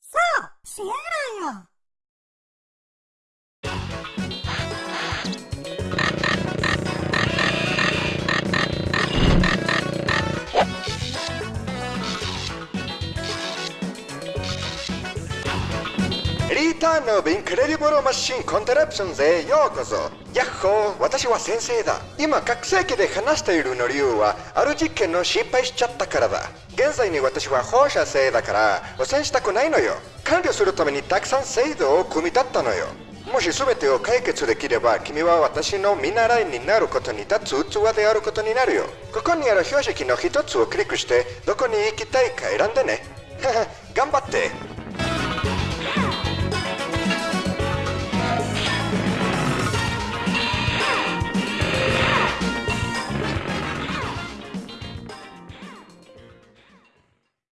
そう Sierra よリターンの Incredible Machine Contraptions へようこそ。ヤッホー私は先生だ。今拡声器で話しているの理由はある実験の失敗しちゃったからだ。現在に私は放射性だから汚染したくないのよ。完了するためにたくさん制度を組み立ったのよ。もし全てを解決できれば君は私の見習いになることに立つ器であることになるよ。ここにある標識の一つをクリックしてどこに行きたいか選んでね。頑張って。